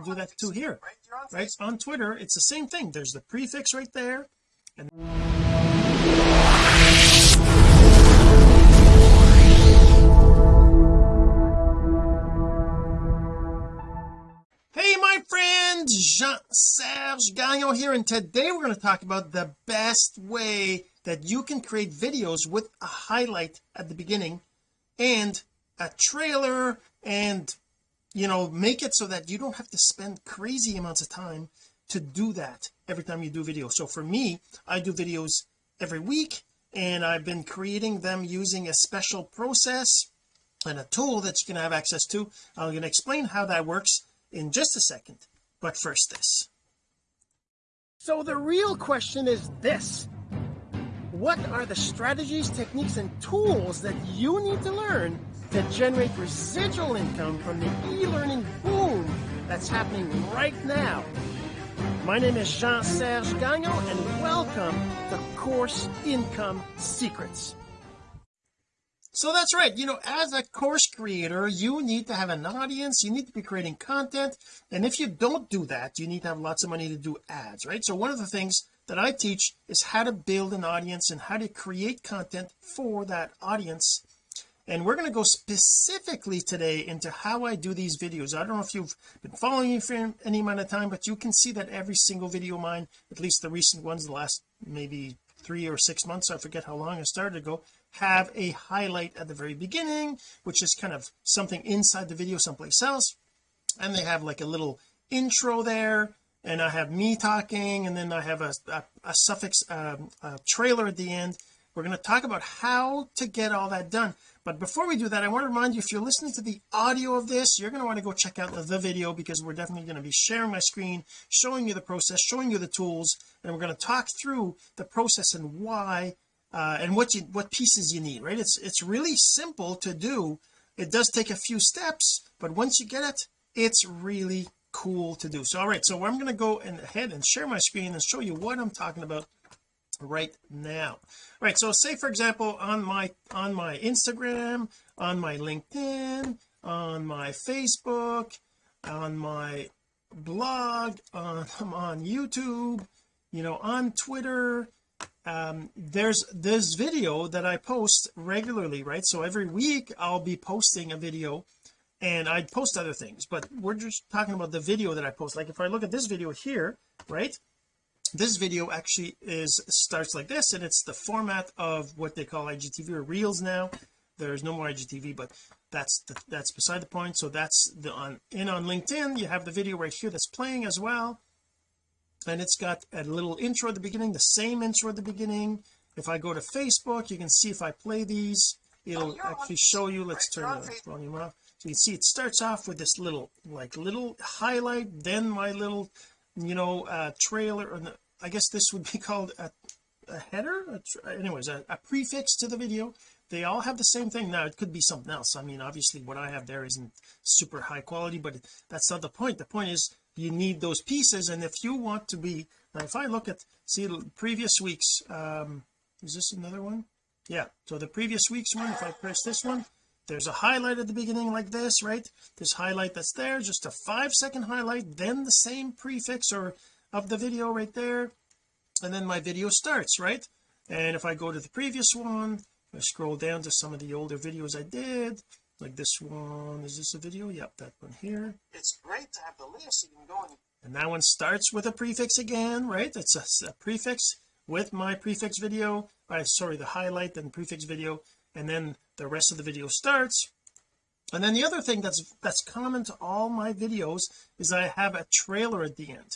I do that too here right? On Twitter it's the same thing. There's the prefix right there and Hey my friends Jean-Serge Gagnon here and today we're going to talk about the best way that you can create videos with a highlight at the beginning and a trailer and you know make it so that you don't have to spend crazy amounts of time to do that every time you do video so for me I do videos every week and I've been creating them using a special process and a tool that you can have access to. I'm going to explain how that works in just a second but first this. So the real question is this. What are the strategies techniques and tools that you need to learn to generate residual income from the e-learning boom that's happening right now. My name is Jean-Serge Gagnon and welcome to Course Income Secrets. So that's right you know as a course creator you need to have an audience you need to be creating content and if you don't do that you need to have lots of money to do ads right? So one of the things that I teach is how to build an audience and how to create content for that audience and we're going to go specifically today into how I do these videos. I don't know if you've been following me for any amount of time but you can see that every single video of mine at least the recent ones the last maybe three or six months I forget how long I started ago have a highlight at the very beginning which is kind of something inside the video someplace else. And they have like a little intro there and I have me talking and then I have a, a, a suffix um, a trailer at the end we're going to talk about how to get all that done. But before we do that I want to remind you if you're listening to the audio of this you're going to want to go check out the, the video because we're definitely going to be sharing my screen showing you the process showing you the tools and we're going to talk through the process and why uh, and what you what pieces you need right? It's it's really simple to do. It does take a few steps but once you get it it's really cool to do. So all right so I'm going to go ahead and share my screen and show you what I'm talking about right now. Right so say for example on my on my Instagram on my LinkedIn on my Facebook on my blog on, on YouTube you know on Twitter um there's this video that I post regularly right? So every week I'll be posting a video and I'd post other things but we're just talking about the video that I post. Like if I look at this video here right this video actually is starts like this and it's the format of what they call IGTV or reels now. There's no more IGTV but that's the, that's beside the point. So that's the on in on LinkedIn. You have the video right here that's playing as well. And it's got a little intro at the beginning the same intro at the beginning. If I go to Facebook you can see if I play these. It'll actually show you. Let's turn the volume off so you can see it starts off with this little like little highlight then my little you know uh trailer the, I guess this would be called a, a header? A, anyways a, a prefix to the video. They all have the same thing. Now it could be something else. I mean obviously what I have there isn't super high quality but that's not the point. The point is you need those pieces and if you want to be now if I look at see previous weeks um is this another one? Yeah. So the previous week's one if I press this one there's a highlight at the beginning like this right? This highlight that's there just a five second highlight then the same prefix or of the video right there and then my video starts right? And if I go to the previous one I scroll down to some of the older videos I did like this one is this a video? Yep that one here. It's great to have the list you can go and, and that one starts with a prefix again right? It's a, a prefix with my prefix video I sorry the highlight and prefix video and then the rest of the video starts. And then the other thing that's that's common to all my videos is I have a trailer at the end.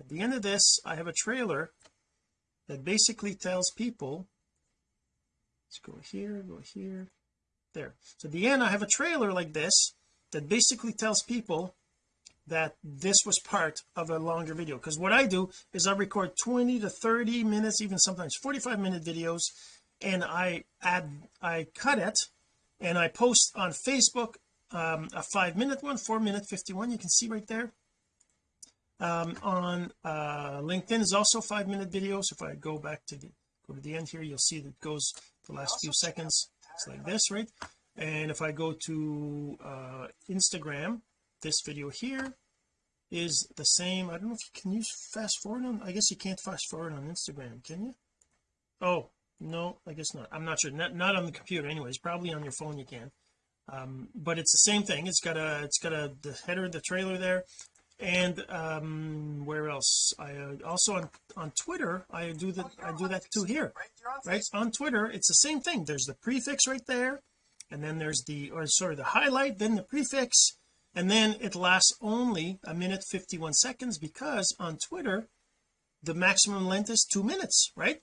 At the end of this I have a trailer that basically tells people let's go here go here there. So at the end I have a trailer like this that basically tells people that this was part of a longer video. Because what I do is I record 20 to 30 minutes even sometimes 45 minute videos and I add I cut it and I post on Facebook um, a five minute one four minute 51 you can see right there. Um, on uh, LinkedIn is also five minute videos if I go back to the go to the end here you'll see that it goes the last few seconds it's like this right? And if I go to uh Instagram this video here is the same. I don't know if you can use fast forward on I guess you can't fast forward on Instagram can you? Oh no I guess not. I'm not sure. Not, not on the computer anyways. Probably on your phone you can. Um, but it's the same thing. It's got a it's got a the header the trailer there. And um where else? I uh, also on on Twitter I do that I do that too here right? On Twitter it's the same thing. There's the prefix right there and then there's the or sorry the highlight then the prefix and then it lasts only a minute 51 seconds because on Twitter the maximum length is two minutes right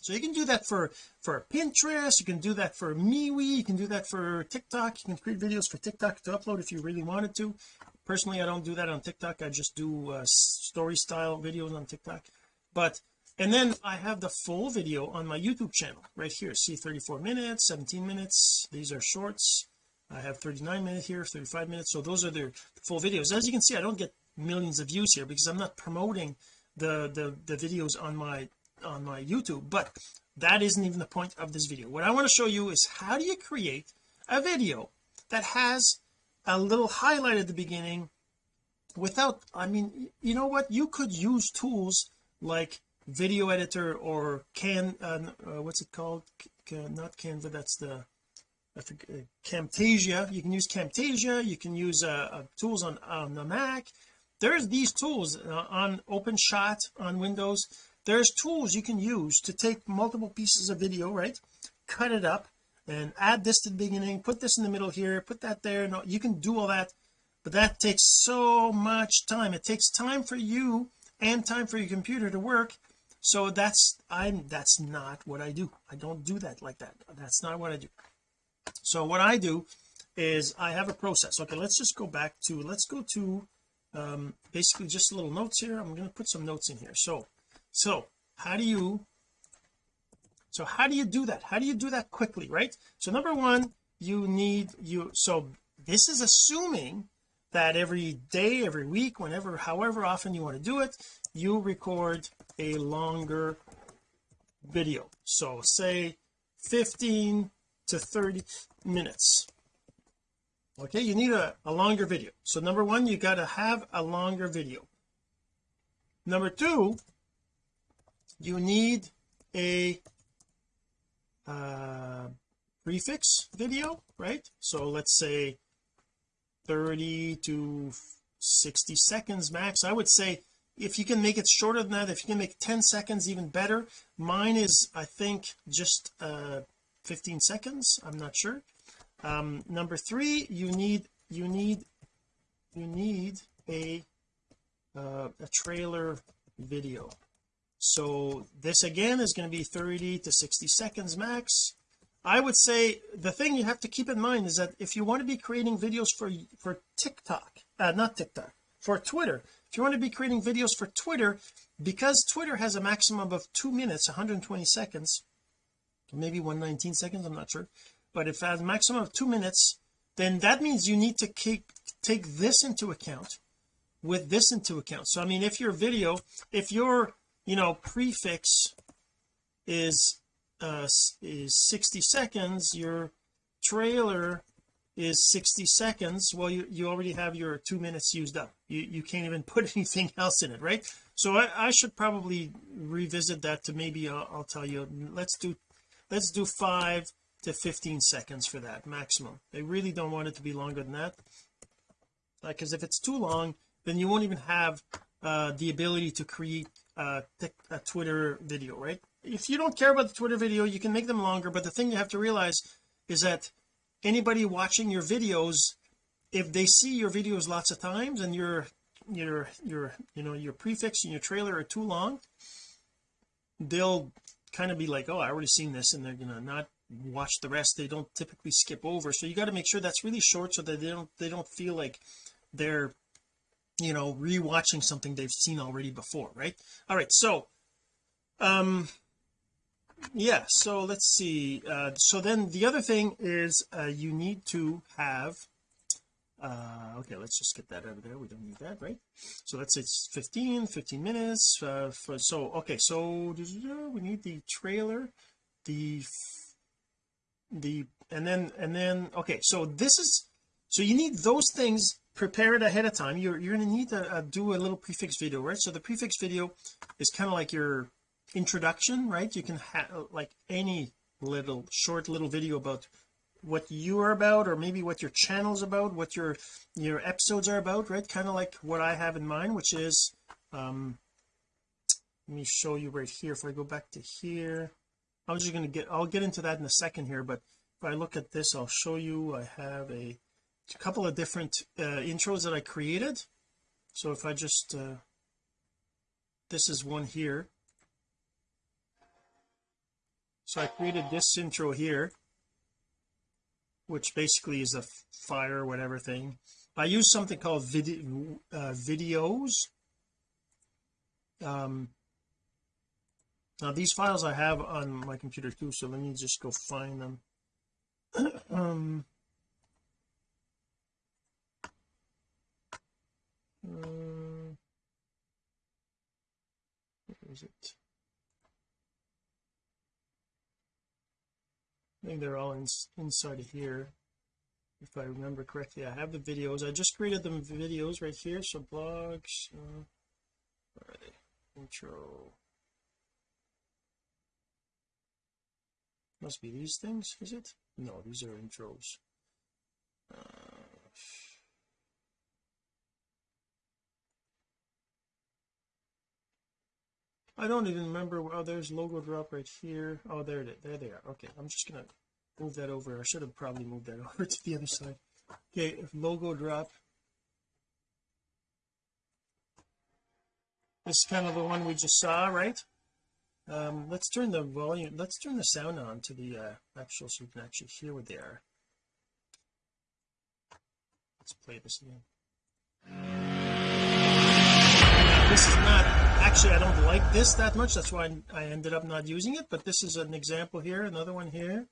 so you can do that for for Pinterest you can do that for MeWe you can do that for TikTok you can create videos for TikTok to upload if you really wanted to. Personally I don't do that on TikTok I just do uh, story style videos on TikTok. But and then I have the full video on my YouTube channel right here. See 34 minutes 17 minutes these are shorts. I have 39 minutes here 35 minutes. So those are the full videos. As you can see I don't get millions of views here because I'm not promoting the the the videos on my on my YouTube but that isn't even the point of this video. What I want to show you is how do you create a video that has a little highlight at the beginning without I mean you know what? You could use tools like video editor or can uh, uh, what's it called? Not Canva that's the I uh, Camtasia. You can use Camtasia. You can use uh, uh, tools on on the Mac. There's these tools uh, on OpenShot on Windows there's tools you can use to take multiple pieces of video right? Cut it up and add this to the beginning put this in the middle here put that there no you can do all that. But that takes so much time. It takes time for you and time for your computer to work. So that's I'm that's not what I do. I don't do that like that. That's not what I do. So what I do is I have a process. Okay let's just go back to let's go to um basically just little notes here. I'm going to put some notes in here. So so how do you so how do you do that? How do you do that quickly right? So number one you need you so this is assuming that every day every week whenever however often you want to do it you record a longer video. So say 15 to 30 minutes. Okay you need a, a longer video. So number one you got to have a longer video. Number two you need a uh, prefix video right? So let's say 30 to 60 seconds max. I would say if you can make it shorter than that if you can make 10 seconds even better mine is I think just uh 15 seconds. I'm not sure. Um number three you need you need you need a uh, a trailer video so this again is going to be 30 to 60 seconds max. I would say the thing you have to keep in mind is that if you want to be creating videos for for TikTok uh, not TikTok for Twitter if you want to be creating videos for Twitter because Twitter has a maximum of two minutes 120 seconds maybe 119 seconds I'm not sure but if has a maximum of two minutes then that means you need to keep take this into account with this into account. So I mean if your video if your you know prefix is uh is 60 seconds. Your trailer is 60 seconds. Well you you already have your two minutes used up. You you can't even put anything else in it right? So I, I should probably revisit that to maybe I'll, I'll tell you. Let's do let's do five to 15 seconds for that maximum. They really don't want it to be longer than that. Because if it's too long then you won't even have uh the ability to create Uh, a, a uh, Twitter video right? If you don't care about the Twitter video you can make them longer but the thing you have to realize is that anybody watching your videos if they see your videos lots of times and your your your you know your prefix and your trailer are too long they'll kind of be like oh I already seen this and they're gonna not watch the rest. They don't typically skip over. So you got to make sure that's really short so that they don't they don't feel like they're you know rewatching something they've seen already before right? All right so um yeah so let's see uh so then the other thing is uh you need to have uh okay let's just get that out of there. We don't need that right? So let's say it's 15 15 minutes uh for so okay so we need the trailer the the and then and then okay so this is so you need those things prepared ahead of time. You're you're going to need to uh, do a little prefix video right? So the prefix video is kind of like your introduction right? You can have like any little short little video about what you are about or maybe what your channel's about what your your episodes are about right? Kind of like what I have in mind which is um let me show you right here. If I go back to here I'm just going to get I'll get into that in a second here but if I look at this I'll show you. I have a, a couple of different uh, intros that I created. So if I just uh, this is one here. So I created this intro here which basically is a fire whatever thing. I use something called video uh, Viddyoze. Um now these files I have on my computer too so let me just go find them. Um uh, where is it? I think they're all in, inside of here if I remember correctly. I have the videos. I just created the videos right here so blogs uh, where are they intro. Must be these things is it? No these are intros. Uh, I don't even remember oh there's logo drop right here. Oh there it there they are. Okay I'm just gonna move that over. I should have probably moved that over to the other side. Okay logo drop. This is kind of the one we just saw right? Um let's turn the volume let's turn the sound on to the uh actual so you can actually hear what they are. Let's play this again. This is not actually I don't like this that much. That's why I ended up not using it but this is an example here another one here.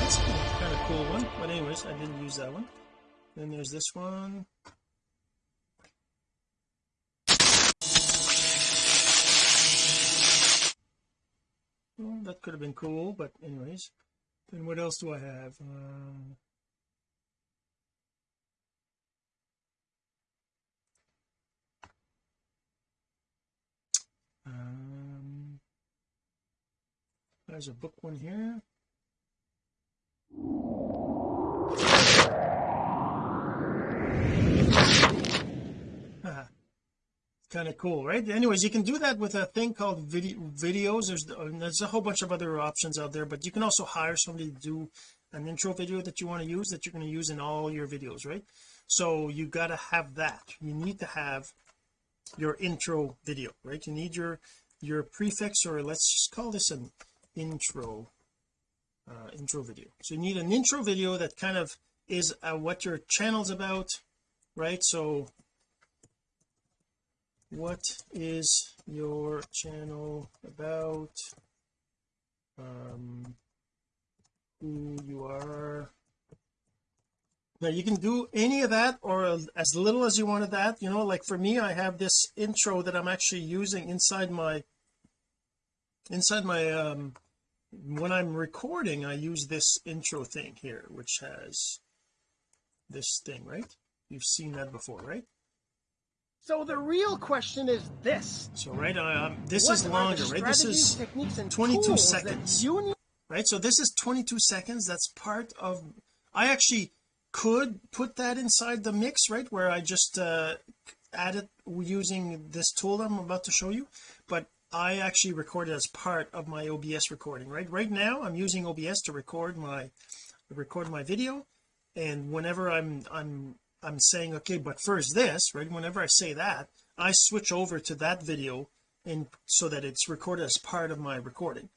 That's kind of cool one but anyways I didn't use that one. Then there's this one. Well, that could have been cool but anyways. Then what else do I have? Uh, um there's a book one here. Kind of cool right? Anyways you can do that with a thing called video Viddyoze. There's there's a whole bunch of other options out there but you can also hire somebody to do an intro video that you want to use that you're going to use in all your videos right? So you got to have that. You need to have your intro video right? You need your your prefix or let's just call this an intro uh, intro video. So you need an intro video that kind of is uh, what your channel's about right? So what is your channel about? Um who you are now you can do any of that or as little as you wanted that you know like for me I have this intro that I'm actually using inside my inside my um when I'm recording I use this intro thing here which has this thing right? You've seen that before right? So the real question is this. So right um, this is longer right? This is 22 seconds. you... right so this is 22 seconds. That's part of I actually could put that inside the mix right where I just uh add it using this tool I'm about to show you. But I actually record it as part of my OBS recording right? Right now I'm using OBS to record my record my video. And whenever I'm I'm I'm saying okay but first this right whenever I say that I switch over to that video and so that it's recorded as part of my recording.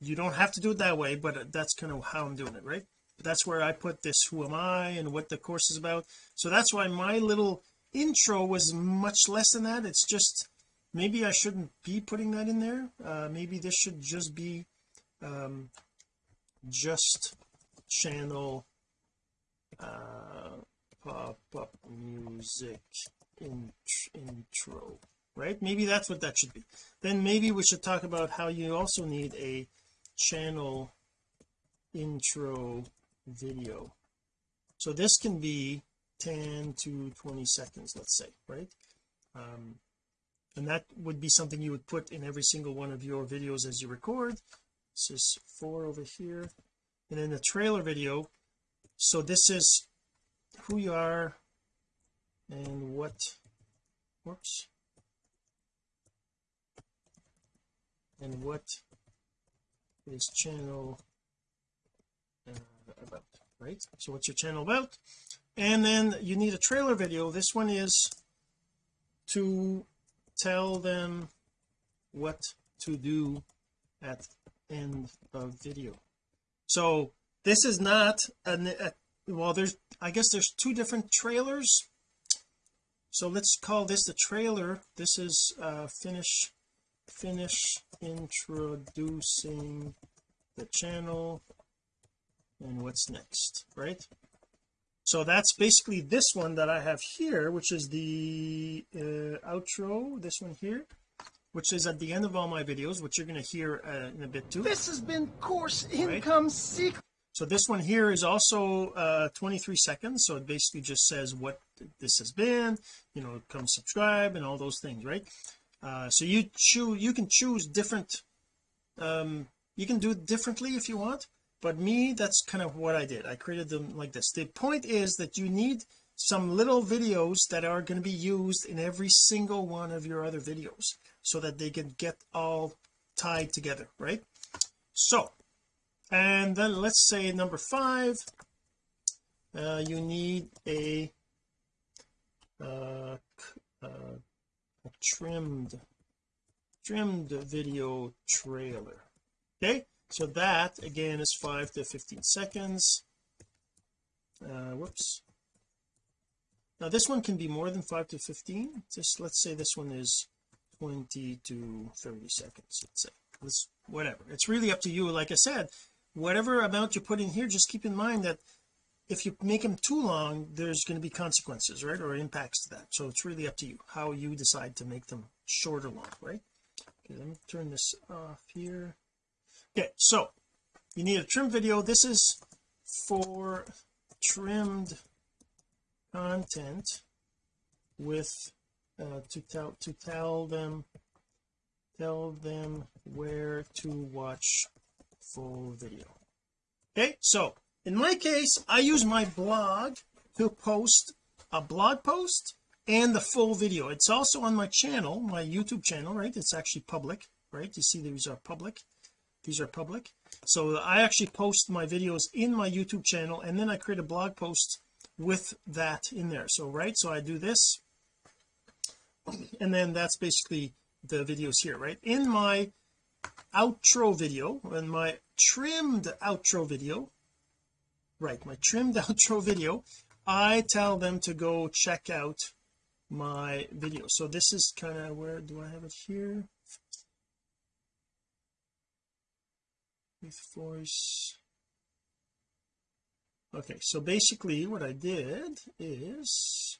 You don't have to do it that way but that's kind of how I'm doing it right that's where I put this who am I and what the course is about. So that's why my little intro was much less than that. It's just maybe I shouldn't be putting that in there. Uh maybe this should just be um just channel uh pop-up music in, intro right? Maybe that's what that should be. Then maybe we should talk about how you also need a channel intro video. So this can be 10 to 20 seconds let's say right? Um, and that would be something you would put in every single one of your videos as you record. This is four over here. And then the trailer video. So this is who you are and what whoops. And what is channel uh, about right? So what's your channel about? And then you need a trailer video. This one is to tell them what to do at end of video. So this is not an a, well there's I guess there's two different trailers. So let's call this the trailer. This is uh finish finish introducing the channel and what's next right? So that's basically this one that I have here which is the uh, outro this one here which is at the end of all my videos which you're going to hear uh, in a bit too. This has been Course Income Secret. so this one here is also uh 23 seconds. So it basically just says what this has been you know come subscribe and all those things right? Uh so you choose you can choose different um you can do it differently if you want but me that's kind of what I did. I created them like this. The point is that you need some little videos that are going to be used in every single one of your other videos so that they can get all tied together right? So and then let's say number five uh, you need a uh, uh, a trimmed trimmed video trailer okay so that again is 5 to 15 seconds. Uh whoops. Now this one can be more than 5 to 15 just let's say this one is 20 to 30 seconds let's say. This whatever. It's really up to you. Like I said whatever amount you put in here just keep in mind that if you make them too long there's going to be consequences right or impacts to that. So it's really up to you how you decide to make them short or long right? Okay let me turn this off here okay so you need a trim video. This is for trimmed content with uh, to tell to tell them tell them where to watch full video. Okay so in my case I use my blog to post a blog post and the full video. It's also on my channel my YouTube channel right? It's actually public right? You see these are public these are public. So I actually post my videos in my YouTube channel and then I create a blog post with that in there. So right so I do this and then that's basically the videos here right? In my outro video in my trimmed outro video right my trimmed outro video I tell them to go check out my video. So this is kind of where do I have it here voice okay so basically what I did is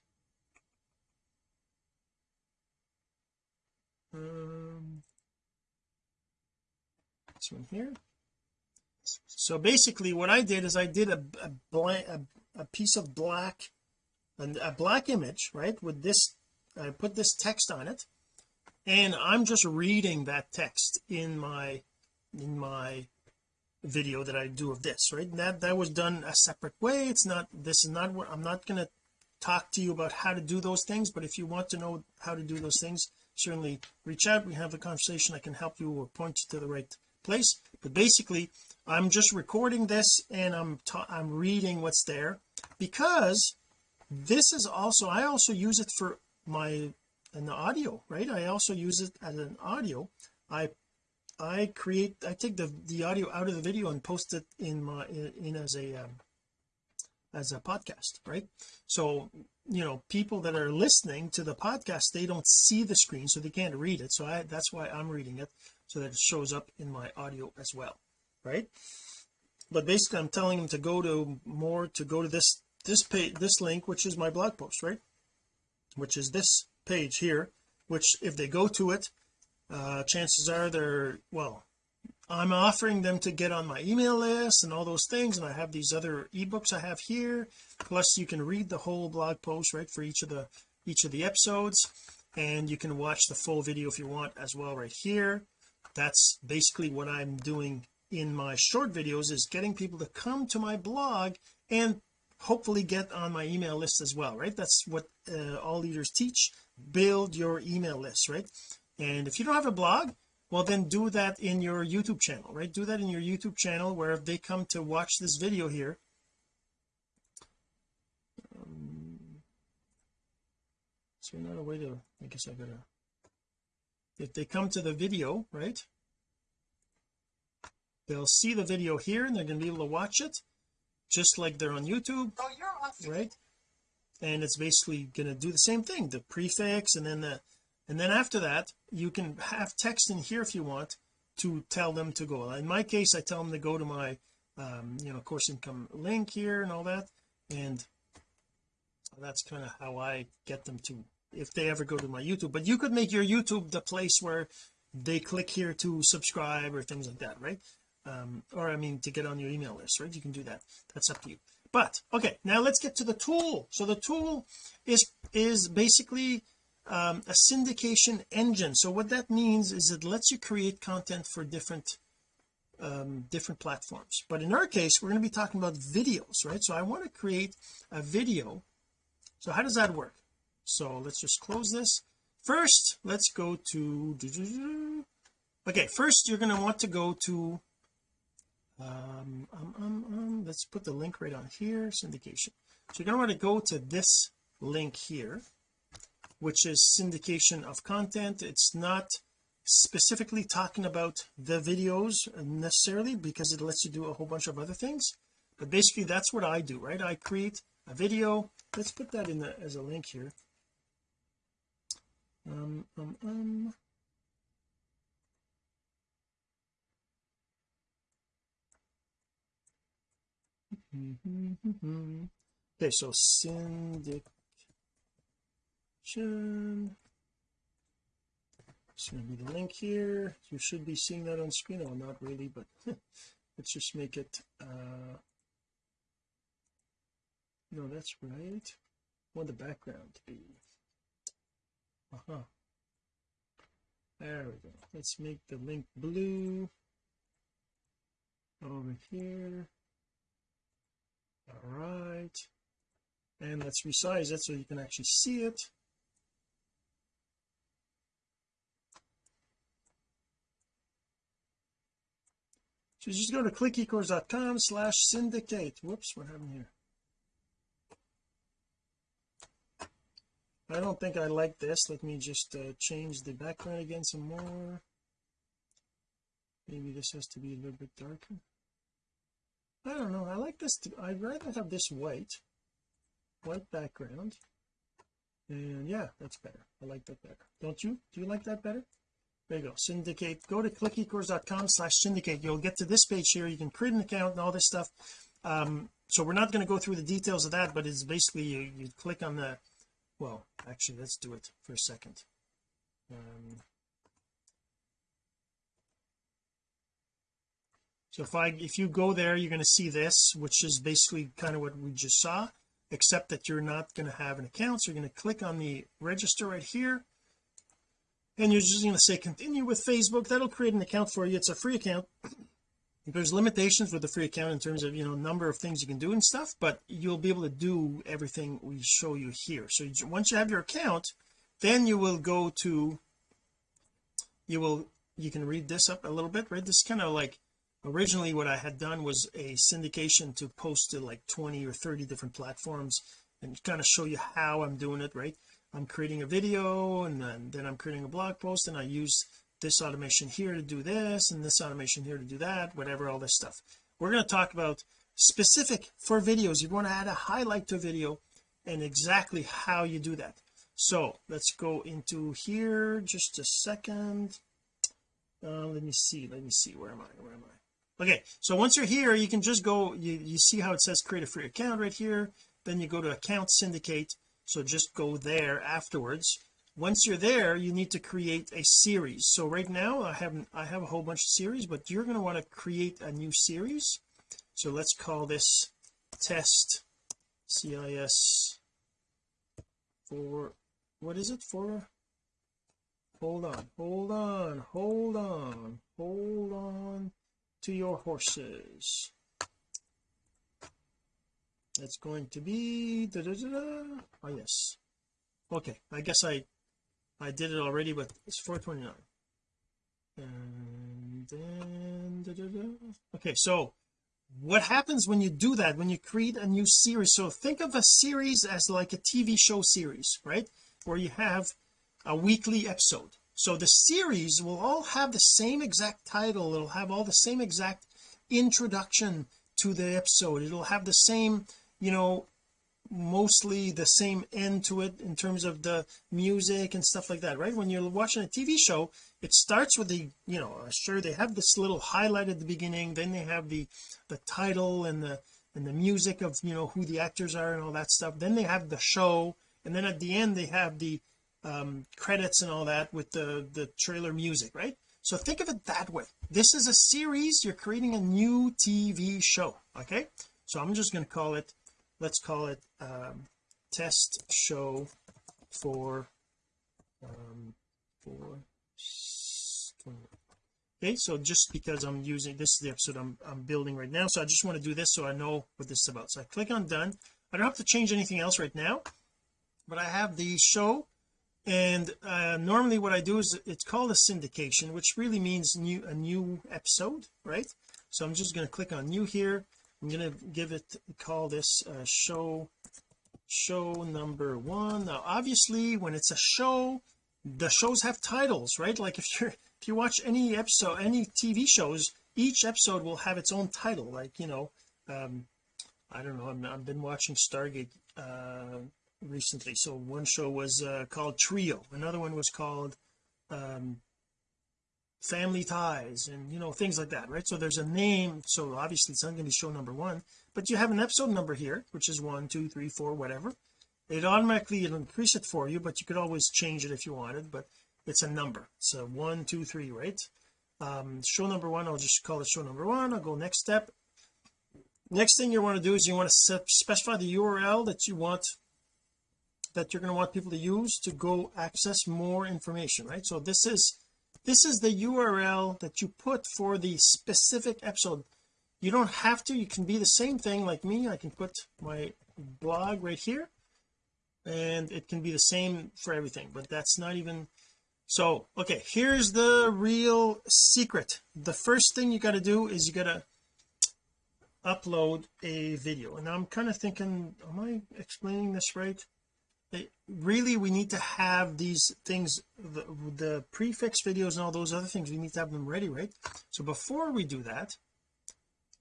um this one here. So basically what I did is I did a, a blank a, a piece of black and a black image right with this I put this text on it and I'm just reading that text in my in my video that I do of this right? That that was done a separate way. It's not this is not what I'm not going to talk to you about how to do those things but if you want to know how to do those things certainly reach out. We have a conversation. I can help you or point you to the right place. But basically I'm just recording this and I'm I'm reading what's there because this is also I also use it for my an audio right? I also use it as an audio. I I create I take the the audio out of the video and post it in my in, as a um, as a podcast right? So you know people that are listening to the podcast they don't see the screen so they can't read it. So I that's why I'm reading it so that it shows up in my audio as well right? But basically I'm telling them to go to more to go to this this page this link which is my blog post right? Which is this page here which if they go to it uh chances are they're well I'm offering them to get on my email list and all those things and I have these other ebooks I have here. Plus you can read the whole blog post right for each of the each of the episodes and you can watch the full video if you want as well right here. That's basically what I'm doing in my short videos is getting people to come to my blog and hopefully get on my email list as well right? That's what uh, all leaders teach. Build your email list right and if you don't have a blog well then do that in your YouTube channel right? Do that in your YouTube channel where if they come to watch this video here. Um, is there not a way to I guess I gotta if they come to the video right? They'll see the video here and they're going to be able to watch it just like they're on YouTube right? And it's basically going to do the same thing the prefix and then the and then after that you can have text in here if you want to tell them to go. In my case I tell them to go to my um, you know course income link here and all that. And that's kind of how I get them to if they ever go to my YouTube. But you could make your YouTube the place where they click here to subscribe or things like that right? Um, or I mean to get on your email list right? You can do that. That's up to you. But okay now let's get to the tool. So the tool is is basically um, a syndication engine. So what that means is it lets you create content for different um, different platforms. But in our case we're going to be talking about videos right? So I want to create a video. So how does that work? So let's just close this. First let's go to okay first you're going to want to go to um, um, um, um, let's put the link right on here syndication. So you're going to want to go to this link here which is syndication of content. It's not specifically talking about the videos necessarily because it lets you do a whole bunch of other things. But basically that's what I do right? I create a video. Let's put that in the, as a link here. Um um um. Okay so syndication going to be the link here. You should be seeing that on screen. Oh not really but let's just make it uh no that's right. Want the background to be. Uh-huh. There we go. Let's make the link blue over here. All right. And let's resize it so you can actually see it so just go to clickecourse.com slash syndicate. Whoops what happened here? I don't think I like this. Let me just uh, change the background again some more. Maybe this has to be a little bit darker. I don't know. I like this to, I'd rather have this white white background. And yeah that's better. I like that better. Don't you? Do you like that better there you go. Syndicate. Go to clickecourse.com slash syndicate. You'll get to this page here. You can create an account and all this stuff. Um so we're not going to go through the details of that but it's basically you, you click on the well actually let's do it for a second. Um, so if I if you go there you're going to see this which is basically kind of what we just saw except that you're not going to have an account. So you're going to click on the register right here and you're just going to say continue with Facebook. That'll create an account for you. It's a free account. There's limitations with the free account in terms of you know number of things you can do and stuff but you'll be able to do everything we show you here. So once you have your account then you will go to you will you can read this up a little bit right? This is kind of like originally what I had done was a syndication to post to like 20 or 30 different platforms and kind of show you how I'm doing it right I'm creating a video and then, then I'm creating a blog post and I use this automation here to do this and this automation here to do that whatever all this stuff. We're going to talk about specific for videos. You want to add a highlight to a video and exactly how you do that. So let's go into here just a second. Uh, let me see let me see where am I where am I? Okay so once you're here you can just go you, you see how it says create a free account right here. Then you go to account syndicate so just go there afterwards. Once you're there you need to create a series. So right now I haven't I have a whole bunch of series but you're going to want to create a new series. So let's call this test CIS for what is it for? Hold on hold on hold on hold on to your horses it's going to be da, da, da, oh yes. Okay I guess I I did it already but it's 429 and then okay so what happens when you do that when you create a new series? So think of a series as like a TV show series right? Where you have a weekly episode. So the series will all have the same exact title. It'll have all the same exact introduction to the episode. It'll have the same you know mostly the same end to it in terms of the music and stuff like that right? When you're watching a TV show it starts with the you know sure they have this little highlight at the beginning then they have the the title and the and the music of you know who the actors are and all that stuff. Then they have the show and then at the end they have the um credits and all that with the the trailer music right? So think of it that way. This is a series. You're creating a new TV show okay? So I'm just going to call it let's call it um, test show for um, for okay so just because I'm using this is the episode I'm, I'm building right now so I just want to do this so I know what this is about. So I click on done. I don't have to change anything else right now but I have the show and uh, normally what I do is it's called a syndication which really means new a new episode right? So I'm just going to click on new here I'm going to give it call this uh, show show number one. Now obviously when it's a show the shows have titles right? Like if you're if you watch any episode any TV shows each episode will have its own title. Like you know um I don't know i have been watching Stargate uh recently. So one show was uh, called Trio. Another one was called um family ties and you know things like that right? So there's a name so obviously it's not going to be show number one but you have an episode number here which is one two three four whatever. It automatically it'll increase it for you but you could always change it if you wanted but it's a number. So one two three right? Um show number one I'll just call it show number one I'll go next step. Next thing you want to do is you want to set, specify the URL that you want that you're going to want people to use to go access more information right? So this is this is the URL that you put for the specific episode. You don't have to. You can be the same thing like me. I can put my blog right here and it can be the same for everything but that's not even so okay here's the real secret. The first thing you got to do is you got to upload a video. And I'm kind of thinking am I explaining this right really we need to have these things the, the prefix videos and all those other things we need to have them ready right? So before we do that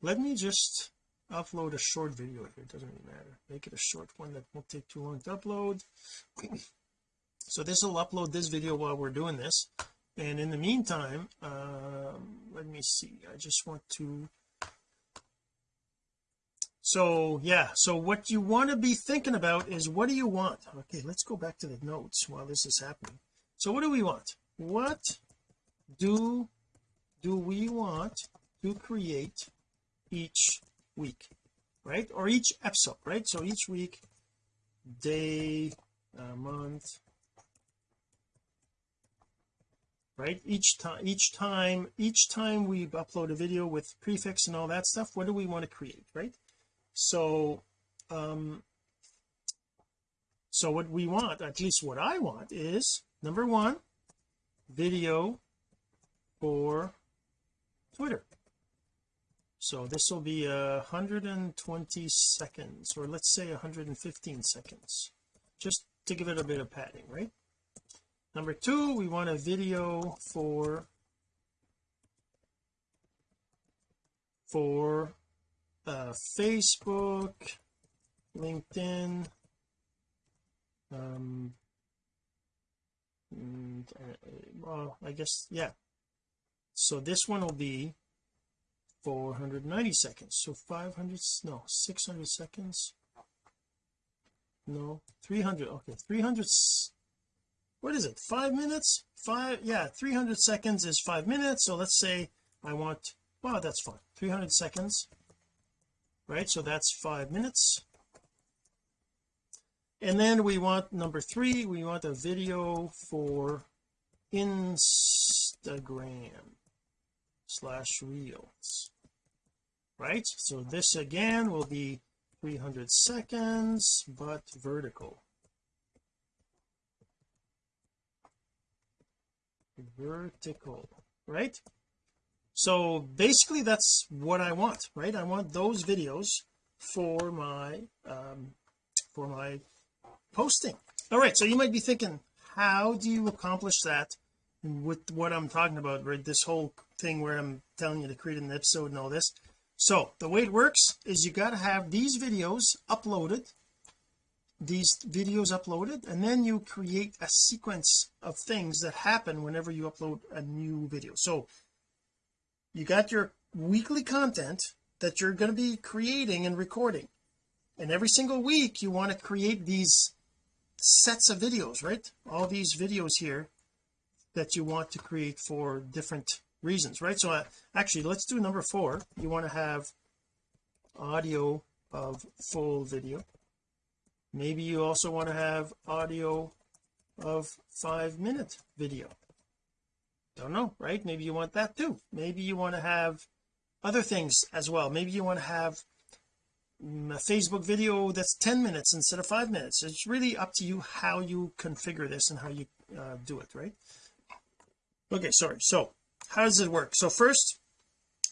let me just upload a short video here. It doesn't really matter. Make it a short one that won't take too long to upload. So this will upload this video while we're doing this. And in the meantime um, let me see. I just want to so yeah so what you want to be thinking about is what do you want? Okay let's go back to the notes while this is happening. So what do we want? What do do we want to create each week right? Or each episode right? So each week day uh, month right? Each time each time each time we upload a video with prefix and all that stuff what do we want to create right so um so what we want at least what I want is number one video for Twitter. So this will be a 120 seconds or let's say 115 seconds just to give it a bit of padding right? Number two we want a video for for uh, Facebook LinkedIn um and, uh, well I guess yeah. So this one will be 490 seconds. So 500 no 600 seconds. No 300 okay 300 what is it five minutes? Five yeah 300 seconds is five minutes. So let's say I want wow that's fine 300 seconds right so that's five minutes. And then we want number three we want a video for Instagram slash reels. Right so this again will be 300 seconds but vertical. Vertical right so basically that's what I want right? I want those videos for my um for my posting. All right so you might be thinking how do you accomplish that with what I'm talking about right? This whole thing where I'm telling you to create an episode and all this. So the way it works is you got to have these videos uploaded these videos uploaded and then you create a sequence of things that happen whenever you upload a new video. So you got your weekly content that you're going to be creating and recording. And every single week you want to create these sets of videos right? All these videos here that you want to create for different reasons right? So uh, actually let's do number four. You want to have audio of full video. Maybe you also want to have audio of five minute video don't know right? Maybe you want that too. Maybe you want to have other things as well. Maybe you want to have mm, a Facebook video that's 10 minutes instead of five minutes. It's really up to you how you configure this and how you uh, do it right? Okay sorry. So how does it work? So first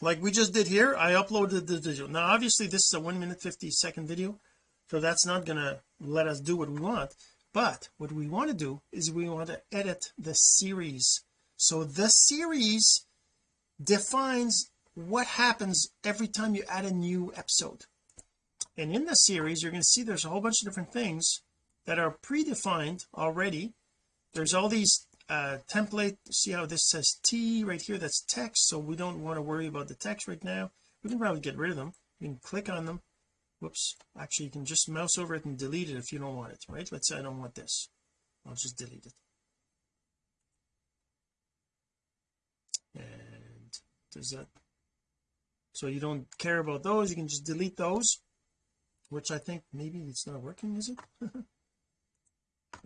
like we just did here I uploaded the video. Now obviously this is a one minute 50 second video so that's not gonna let us do what we want. But what we want to do is we want to edit the series so the series defines what happens every time you add a new episode. And in the series you're going to see there's a whole bunch of different things that are predefined already. There's all these uh template see how this says T right here that's text so we don't want to worry about the text right now. We can probably get rid of them. You can click on them. Whoops. Actually you can just mouse over it and delete it if you don't want it right? Let's say I don't want this. I'll just delete it and does that so you don't care about those you can just delete those which I think maybe it's not working is it?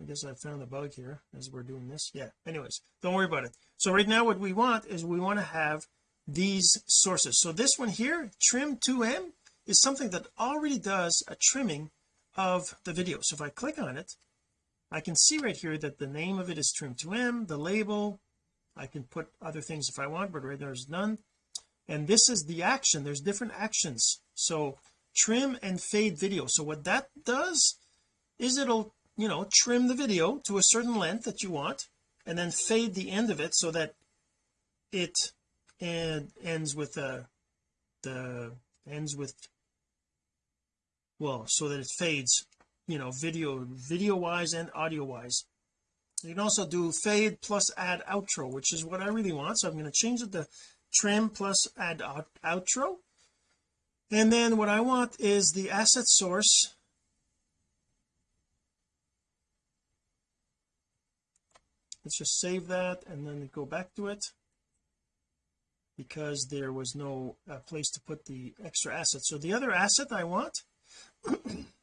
I guess I found a bug here as we're doing this. Yeah anyways don't worry about it. So right now what we want is we want to have these sources. So this one here trim 2m is something that already does a trimming of the video. So if I click on it I can see right here that the name of it is trim 2m the label I can put other things if I want but right there's none. And this is the action. There's different actions. So trim and fade video. So what that does is it'll you know trim the video to a certain length that you want and then fade the end of it so that it and ends with a the ends with well so that it fades you know video video wise and audio wise you can also do fade plus add outro which is what I really want. So I'm going to change it to trim plus add out outro. And then what I want is the asset source. Let's just save that and then go back to it because there was no uh, place to put the extra asset. So the other asset I want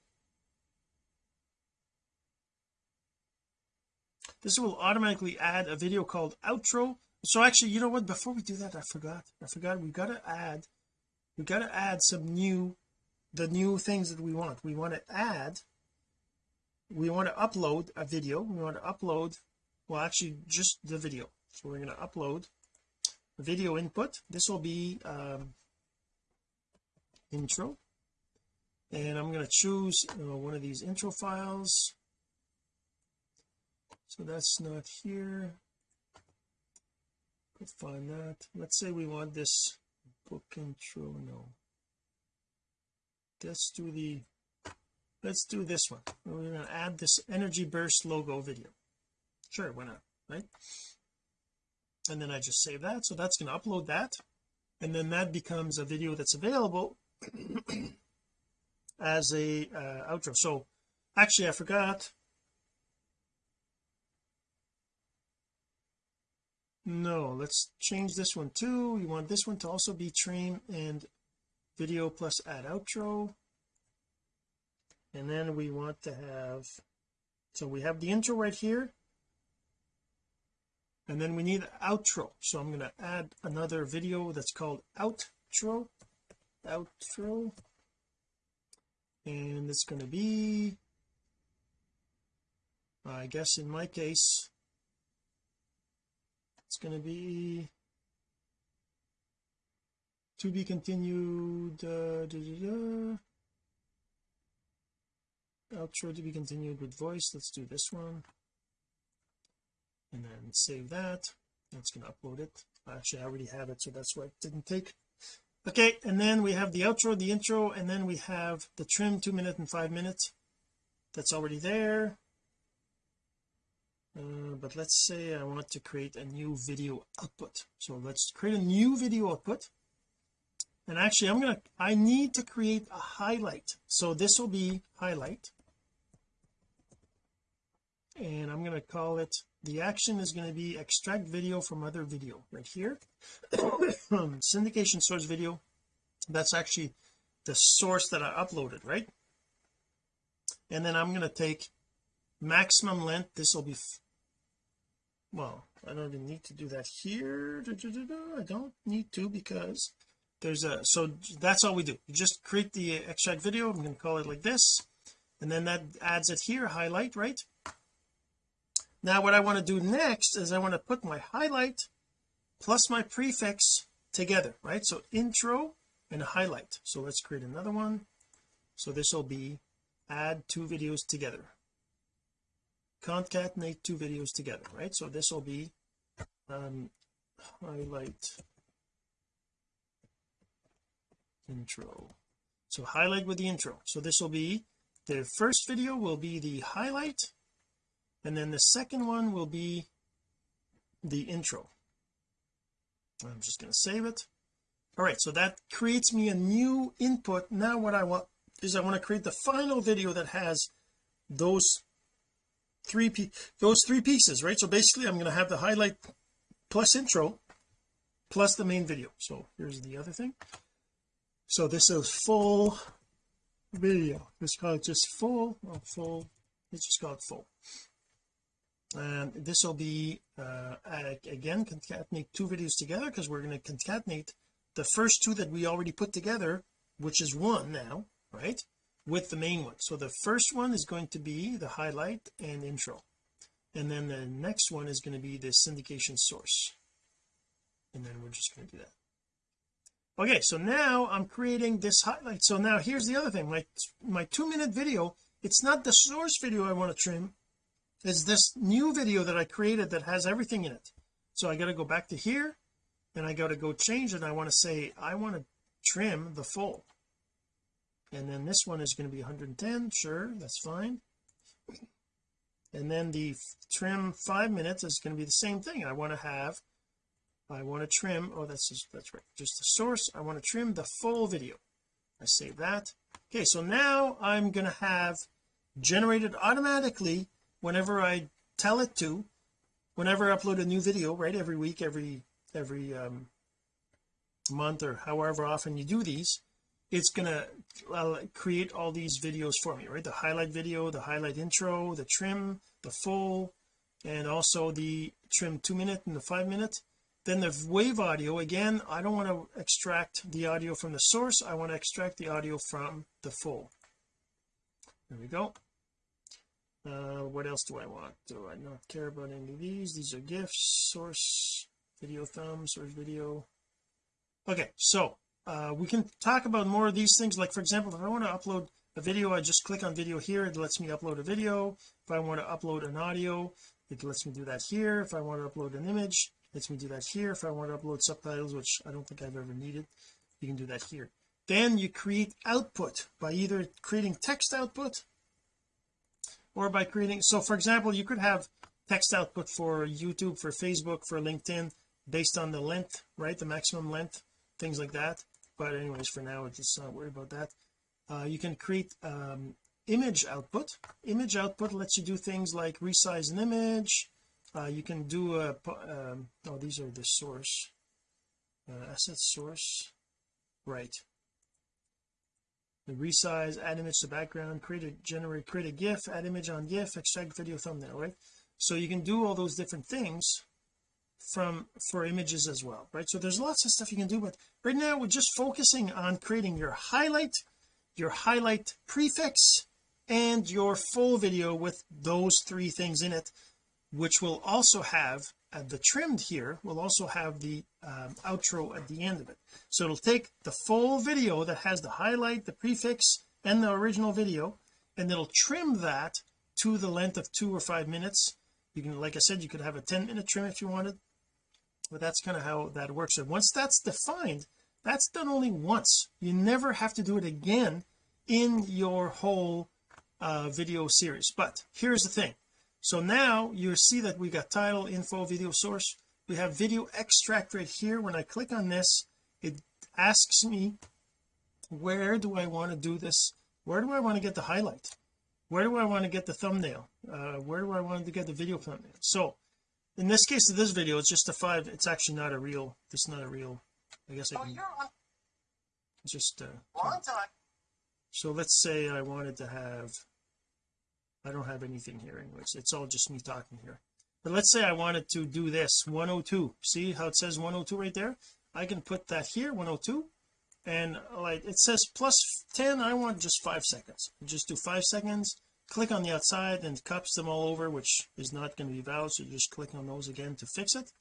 this will automatically add a video called outro. So actually you know what? Before we do that I forgot. I forgot. We got to add we got to add some new the new things that we want. We want to add we want to upload a video. We want to upload well actually just the video. So we're going to upload video input. This will be um, intro. And I'm going to choose uh, one of these intro files so that's not here. Let's find that. Let's say we want this book intro no. Let's do the let's do this one. We're going to add this energy burst logo video. Sure why not right? And then I just save that so that's going to upload that. And then that becomes a video that's available as a uh, outro. So actually I forgot no let's change this one too. We want this one to also be trim and video plus add outro. And then we want to have so we have the intro right here. And then we need outro. So I'm going to add another video that's called outro. Outro. And it's going to be I guess in my case it's going to be to be continued uh, da, da, da. outro to be continued with voice. Let's do this one. And then save that. That's going to upload it. Actually I already have it so that's why it didn't take. Okay and then we have the outro the intro and then we have the trim two minute and five minutes. That's already there uh, but let's say I want to create a new video output. So let's create a new video output. And actually I'm gonna I need to create a highlight. So this will be highlight. And I'm going to call it the action is going to be extract video from other video right here. Syndication source video. That's actually the source that I uploaded right? And then I'm going to take maximum length. This will be well I don't even need to do that here. I don't need to because there's a so that's all we do. You just create the extract video. I'm going to call it like this. And then that adds it here highlight right? Now what I want to do next is I want to put my highlight plus my prefix together right? So intro and highlight. So let's create another one. So this will be add two videos together concatenate two videos together right? So this will be um highlight intro. So highlight with the intro. So this will be the first video will be the highlight and then the second one will be the intro. I'm just going to save it. All right so that creates me a new input. Now what I want is I want to create the final video that has those three those three pieces right? So basically I'm going to have the highlight plus intro plus the main video. So here's the other thing. So this is full video. Let's call it just full oh, full. Let's just call it full. And this will be uh, again concatenate two videos together because we're going to concatenate the first two that we already put together which is one now right with the main one. So the first one is going to be the highlight and intro. And then the next one is going to be the syndication source. And then we're just going to do that. Okay so now I'm creating this highlight so now here's the other thing. My my two minute video it's not the source video I want to trim. Is this new video that I created that has everything in it. So I got to go back to here and I got to go change it. I want to say I want to trim the full and then this one is going to be 110 sure that's fine. And then the trim five minutes is going to be the same thing. I want to have I want to trim oh that's just that's right just the source I want to trim the full video. I save that. Okay so now I'm going to have generated automatically whenever I tell it to whenever I upload a new video right every week every every um, month or however often you do these it's gonna create all these videos for me right? The highlight video the highlight intro the trim the full and also the trim two minute and the five minute. Then the wave audio again I don't want to extract the audio from the source I want to extract the audio from the full. There we go. Uh what else do I want? Do I not care about any of these? These are gifs source video thumb source video. Okay so uh we can talk about more of these things. Like for example if I want to upload a video I just click on video here it lets me upload a video. If I want to upload an audio it lets me do that here. If I want to upload an image it lets me do that here. If I want to upload subtitles which I don't think I've ever needed you can do that here. Then you create output by either creating text output or by creating so for example you could have text output for YouTube for Facebook for LinkedIn based on the length right the maximum length things like that but anyways for now just not worry about that. Uh, you can create um, image output. Image output lets you do things like resize an image. Uh, you can do a um, oh these are the source. Uh, asset source. Right. The resize add image to background create a generate create a gif add image on gif extract video thumbnail right? So you can do all those different things from for images as well right? So there's lots of stuff you can do but right now we're just focusing on creating your highlight your highlight prefix and your full video with those three things in it which will also have uh, the trimmed here will also have the um, outro at the end of it. So it'll take the full video that has the highlight the prefix and the original video and it'll trim that to the length of two or five minutes you can like I said you could have a 10 minute trim if you wanted but that's kind of how that works. And once that's defined that's done only once. You never have to do it again in your whole uh, video series. But here's the thing. So now you see that we got title info video source. We have video extract right here. When I click on this it asks me where do I want to do this? Where do I want to get the highlight where do I want to get the thumbnail? Uh, where do I want to get the video thumbnail? So in this case of this video it's just a five it's actually not a real it's not a real I guess I can just uh, Long time. so let's say I wanted to have I don't have anything here anyways. It's all just me talking here. But let's say I wanted to do this 102 see how it says 102 right there? I can put that here 102 and like it says plus 10 I want just five seconds. Just do five seconds click on the outside and cups them all over which is not going to be valid so you just click on those again to fix it.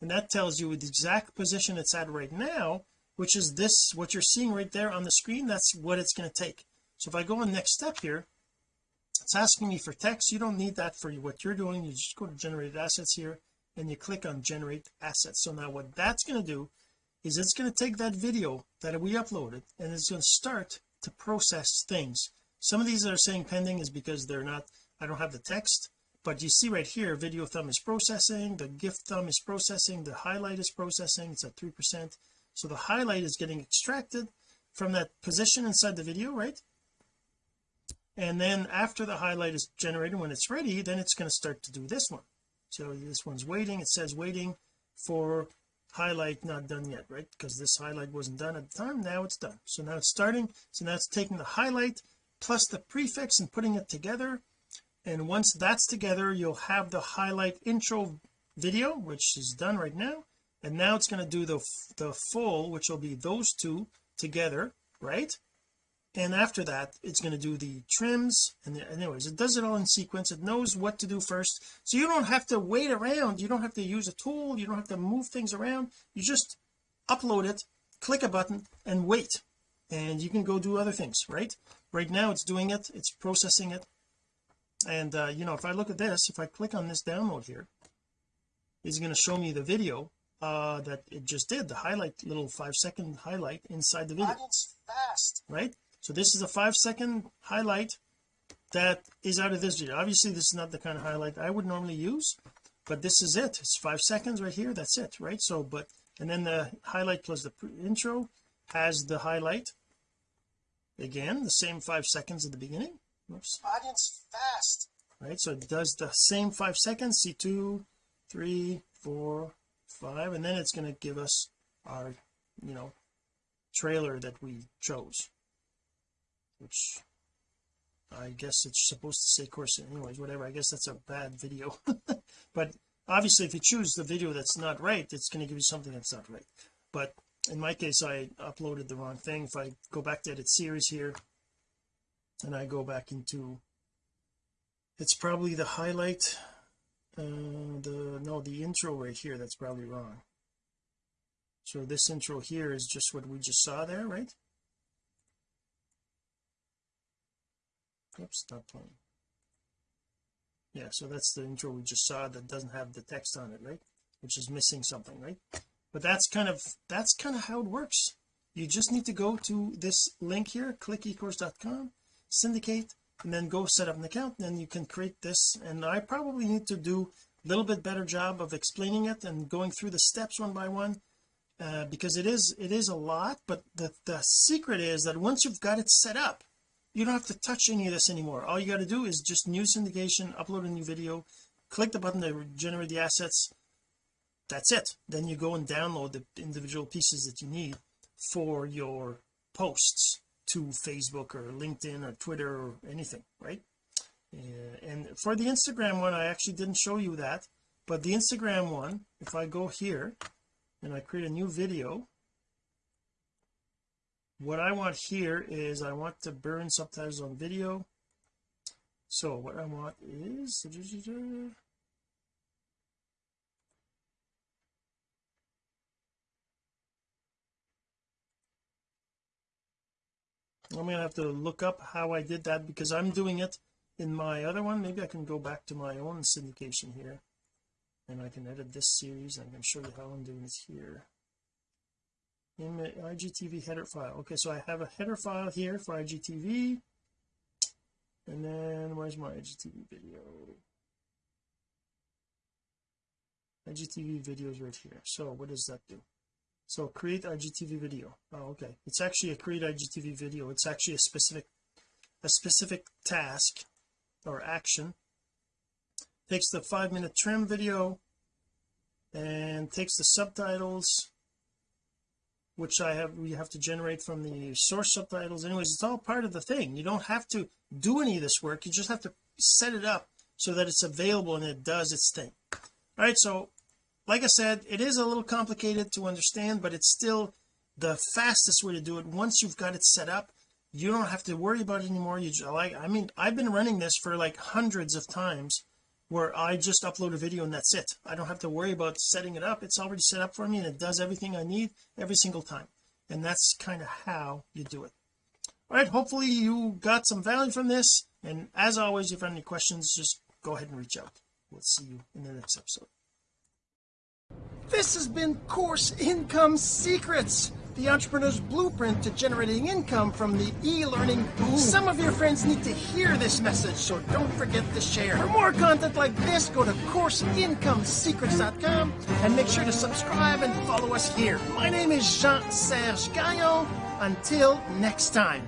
And that tells you the exact position it's at right now which is this what you're seeing right there on the screen that's what it's going to take. So if I go on next step here it's asking me for text. You don't need that for what you're doing. You just go to generate assets here and you click on generate assets. So now what that's going to do is it's going to take that video that we uploaded and it's going to start to process things. Some of these that are saying pending is because they're not I don't have the text but you see right here video thumb is processing the GIF thumb is processing the highlight is processing it's at three percent. So the highlight is getting extracted from that position inside the video right? And then after the highlight is generated when it's ready then it's going to start to do this one. So this one's waiting it says waiting for highlight not done yet right? Because this highlight wasn't done at the time now it's done. So now it's starting so now it's taking the highlight plus the prefix and putting it together. And once that's together you'll have the highlight intro video which is done right now. And now it's going to do the the full which will be those two together right and after that it's going to do the trims and the, anyways it does it all in sequence. It knows what to do first. So you don't have to wait around. You don't have to use a tool. You don't have to move things around. You just upload it click a button and wait. And you can go do other things right? Right now it's doing it. It's processing it. And uh, you know if I look at this if I click on this download here it's going to show me the video uh that it just did the highlight little five second highlight inside the video. Fast. Right so this is a five second highlight that is out of this video. Obviously this is not the kind of highlight I would normally use but this is it. It's five seconds right here. That's it right? So but and then the highlight plus the intro has the highlight. Again the same five seconds at the beginning. Oops. Audience fast. right? So it does the same five seconds. See two three four five. And then it's going to give us our you know trailer that we chose which I guess it's supposed to say course anyways whatever. I guess that's a bad video. But obviously if you choose the video that's not right it's going to give you something that's not right. But in my case I uploaded the wrong thing. If I go back to edit series here and I go back into it's probably the highlight uh the no the intro right here that's probably wrong. So this intro here is just what we just saw there right oops not playing. Yeah so that's the intro we just saw that doesn't have the text on it right? Which is missing something right? But that's kind of that's kind of how it works. You just need to go to this link here click ecourse.com syndicate and then go set up an account then you can create this. And I probably need to do a little bit better job of explaining it and going through the steps one by one uh, because it is it is a lot but the the secret is that once you've got it set up you don't have to touch any of this anymore. All you got to do is just new syndication upload a new video click the button to generate the assets. That's it. Then you go and download the individual pieces that you need for your posts to Facebook or LinkedIn or Twitter or anything right? And for the Instagram one I actually didn't show you that but the Instagram one if I go here and I create a new video what I want here is I want to burn subtitles on video. So what I want is I'm gonna have to look up how I did that because I'm doing it in my other one. Maybe I can go back to my own syndication here and I can edit this series I can show you how I'm doing this here in the IGTV header file. Okay so I have a header file here for IGTV and then where's my IGTV video? IGTV videos right here. So what does that do? So create IGTV video. Oh okay. It's actually a create IGTV video. It's actually a specific a specific task or action. Takes the five minute trim video and takes the subtitles which I have we have to generate from the source subtitles. Anyways it's all part of the thing. You don't have to do any of this work. You just have to set it up so that it's available and it does its thing. All right so like I said it is a little complicated to understand but it's still the fastest way to do it. Once you've got it set up you don't have to worry about it anymore. You like I mean I've been running this for like hundreds of times where I just upload a video and that's it. I don't have to worry about setting it up. It's already set up for me and it does everything I need every single time. And that's kind of how you do it. All right hopefully you got some value from this. And as always if you have any questions just go ahead and reach out. We'll see you in the next episode. This has been Course Income Secrets, the entrepreneur's blueprint to generating income from the e-learning boom. Some of your friends need to hear this message, so don't forget to share. For more content like this, go to CourseIncomeSecrets.com and make sure to subscribe and follow us here. My name is Jean-Serge Gagnon. Until next time.